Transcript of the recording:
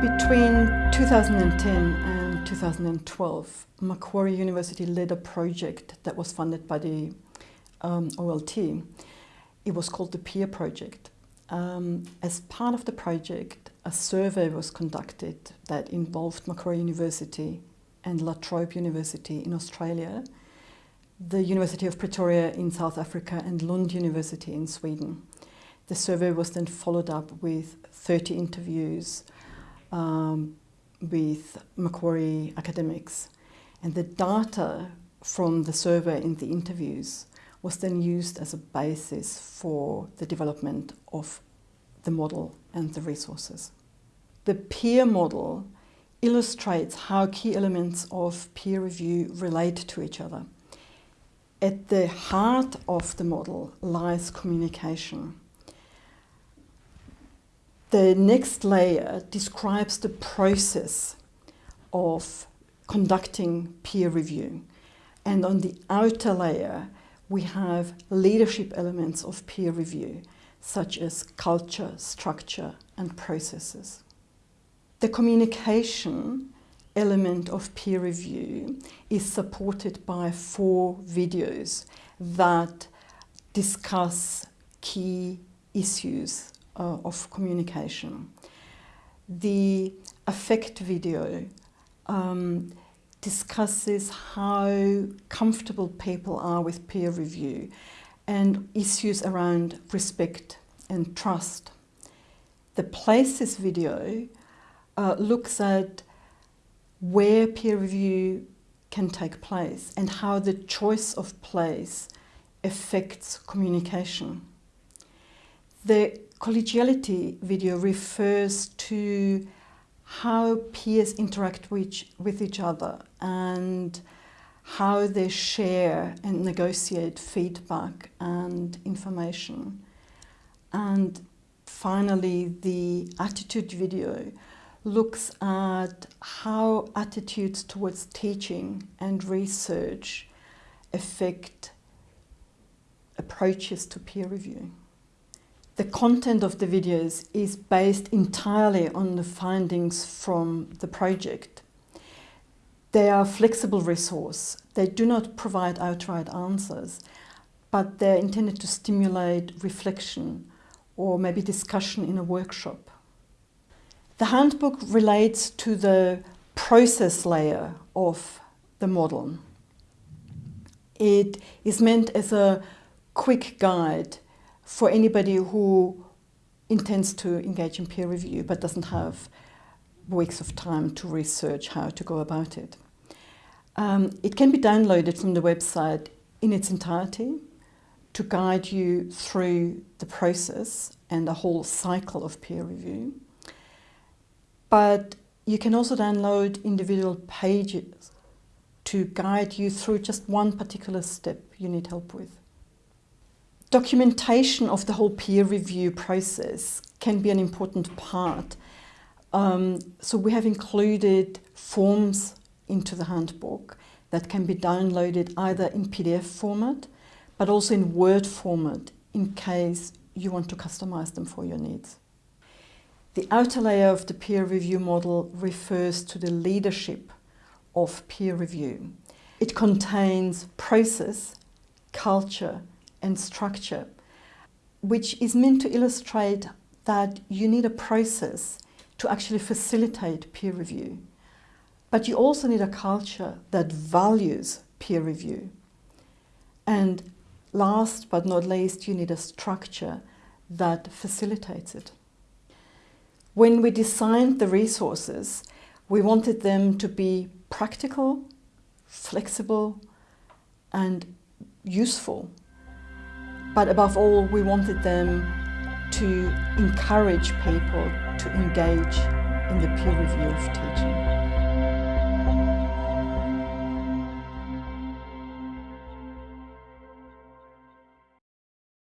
2010 and 2012, Macquarie University led a project that was funded by the um, OLT. It was called the Peer Project. Um, as part of the project, a survey was conducted that involved Macquarie University and La Trobe University in Australia, the University of Pretoria in South Africa and Lund University in Sweden. The survey was then followed up with 30 interviews um, with Macquarie academics. And the data from the survey and the interviews was then used as a basis for the development of the model and the resources. The peer model illustrates how key elements of peer review relate to each other. At the heart of the model lies communication. The next layer describes the process of conducting peer review. And on the outer layer, we have leadership elements of peer review, such as culture, structure, and processes. The communication element of peer review is supported by four videos that discuss key issues uh, of communication. The affect video um, discusses how comfortable people are with peer review and issues around respect and trust. The places video uh, looks at where peer review can take place and how the choice of place affects communication. The collegiality video refers to how peers interact with, with each other and how they share and negotiate feedback and information. And finally, the attitude video looks at how attitudes towards teaching and research affect approaches to peer review. The content of the videos is based entirely on the findings from the project. They are a flexible resource. They do not provide outright answers, but they're intended to stimulate reflection or maybe discussion in a workshop. The handbook relates to the process layer of the model. It is meant as a quick guide for anybody who intends to engage in peer review but doesn't have weeks of time to research how to go about it. Um, it can be downloaded from the website in its entirety to guide you through the process and the whole cycle of peer review. But you can also download individual pages to guide you through just one particular step you need help with. Documentation of the whole peer review process can be an important part. Um, so we have included forms into the handbook that can be downloaded either in PDF format, but also in Word format in case you want to customize them for your needs. The outer layer of the peer review model refers to the leadership of peer review. It contains process, culture, and structure, which is meant to illustrate that you need a process to actually facilitate peer review. But you also need a culture that values peer review. And last but not least, you need a structure that facilitates it. When we designed the resources, we wanted them to be practical, flexible, and useful but above all, we wanted them to encourage people to engage in the peer review of teaching.